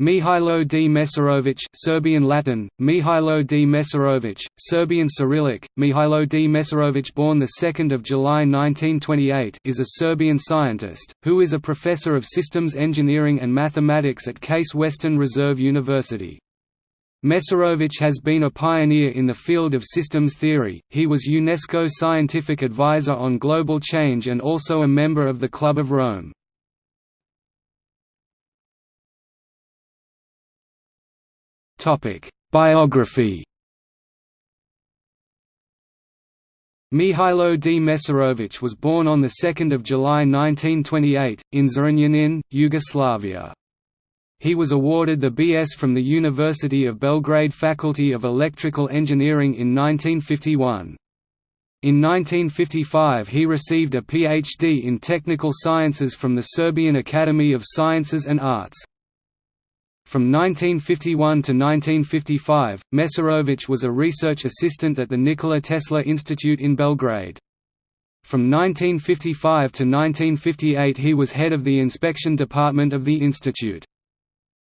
Mihailo D. Mesarovic Serbian Latin, Mihailo D. Mesarovic, Serbian Cyrillic, Mihailo D. Mesarovic born 2 July 1928 is a Serbian scientist, who is a professor of systems engineering and mathematics at Case Western Reserve University. Mesarovic has been a pioneer in the field of systems theory, he was UNESCO scientific advisor on global change and also a member of the Club of Rome. Biography Mihailo D. Mesarovic was born on 2 July 1928, in Zrenjanin, Yugoslavia. He was awarded the B.S. from the University of Belgrade Faculty of Electrical Engineering in 1951. In 1955 he received a Ph.D. in Technical Sciences from the Serbian Academy of Sciences and Arts. From 1951 to 1955, Mesarovic was a research assistant at the Nikola Tesla Institute in Belgrade. From 1955 to 1958 he was head of the inspection department of the institute.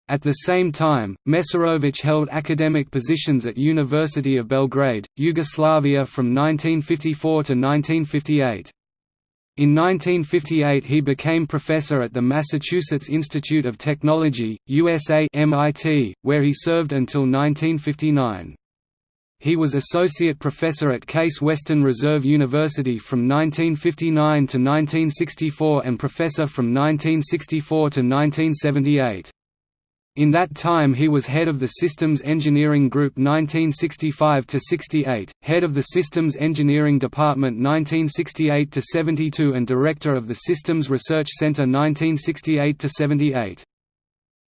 At the same time, Mesarovic held academic positions at University of Belgrade, Yugoslavia from 1954 to 1958. In 1958 he became professor at the Massachusetts Institute of Technology, USA MIT, where he served until 1959. He was associate professor at Case Western Reserve University from 1959 to 1964 and professor from 1964 to 1978. In that time he was head of the Systems Engineering Group 1965–68, head of the Systems Engineering Department 1968–72 and director of the Systems Research Center 1968–78.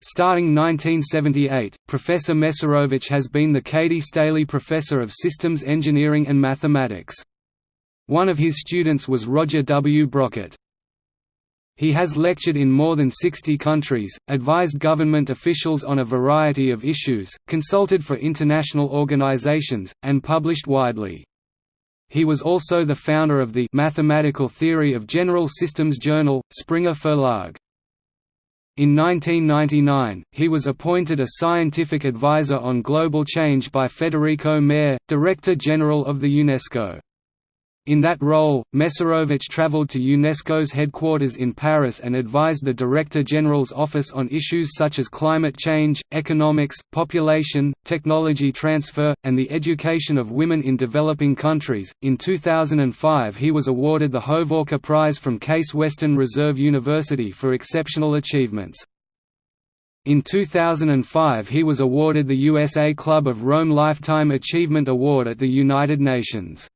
Starting 1978, Professor Mesarovic has been the Cady Staley Professor of Systems Engineering and Mathematics. One of his students was Roger W. Brockett. He has lectured in more than 60 countries, advised government officials on a variety of issues, consulted for international organizations, and published widely. He was also the founder of the Mathematical Theory of General Systems journal, Springer Verlag. In 1999, he was appointed a scientific advisor on global change by Federico Mayor, Director General of the UNESCO. In that role, Mesarovic traveled to UNESCO's headquarters in Paris and advised the Director General's office on issues such as climate change, economics, population, technology transfer, and the education of women in developing countries. In 2005, he was awarded the Hovorka Prize from Case Western Reserve University for exceptional achievements. In 2005 he was awarded the USA Club of Rome Lifetime Achievement Award at the United Nations.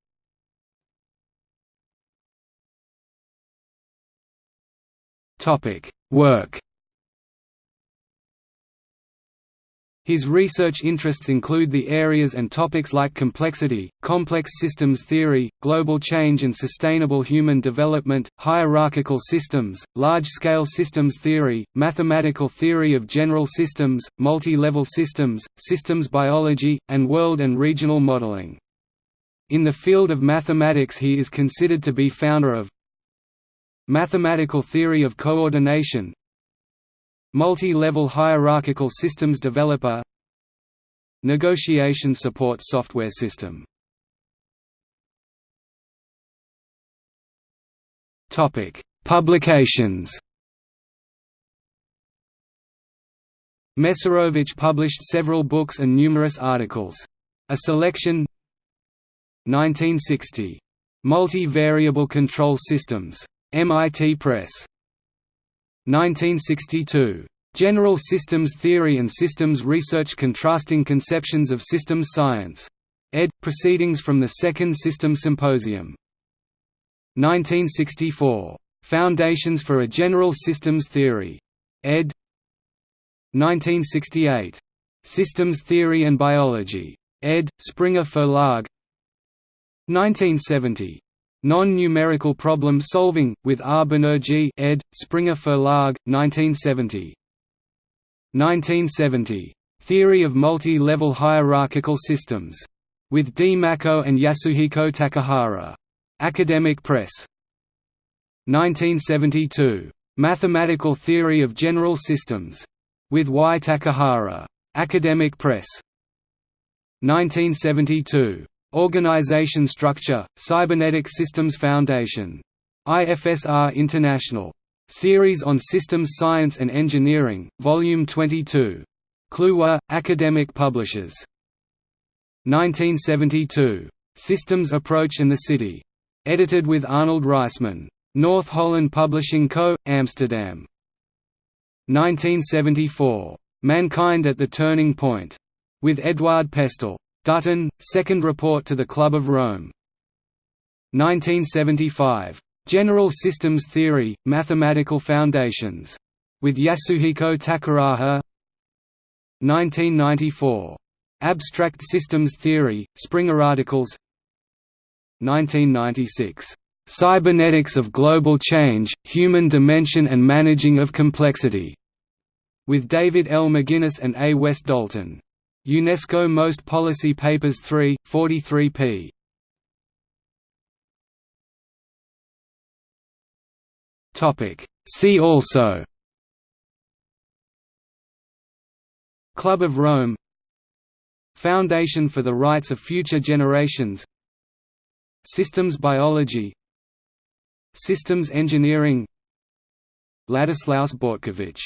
Work His research interests include the areas and topics like complexity, complex systems theory, global change and sustainable human development, hierarchical systems, large-scale systems theory, mathematical theory of general systems, multi-level systems, systems biology, and world and regional modeling. In the field of mathematics he is considered to be founder of Mathematical theory of coordination. Multi-level hierarchical systems developer. Negotiation support software system. Publications. Mesarovic published several books and numerous articles. A selection. 1960. Multi-variable control systems MIT Press. 1962. General Systems Theory and Systems Research Contrasting Conceptions of Systems Science. Ed. Proceedings from the Second System Symposium. 1964. Foundations for a General Systems Theory. Ed. 1968. Systems Theory and Biology. Ed. Springer Verlag 1970. Non-numerical problem solving, with R. Banerjee ed., Springer Verlag, 1970. 1970. Theory of Multi-Level Hierarchical Systems. With D. Macko and Yasuhiko Takahara. Academic Press. 1972. Mathematical Theory of General Systems. With Y. Takahara. Academic Press. 1972. Organization Structure, Cybernetic Systems Foundation. IFSR International. Series on Systems Science and Engineering, Volume 22. Kluwer, Academic Publishers. 1972. Systems Approach in the City. Edited with Arnold Reisman. North Holland Publishing Co., Amsterdam. 1974. Mankind at the Turning Point. With Eduard Pestel. Dutton, Second Report to the Club of Rome. 1975. General Systems Theory, Mathematical Foundations. With Yasuhiko Takahara 1994. Abstract Systems Theory, Springer Articles 1996. Cybernetics of Global Change, Human Dimension and Managing of Complexity. With David L. McGinnis and A. West Dalton. UNESCO Most Policy Papers 3, 43 p. See also. Club of Rome. Foundation for the Rights of Future Generations. Systems Biology. Systems Engineering. Ladislaus Bortkiewicz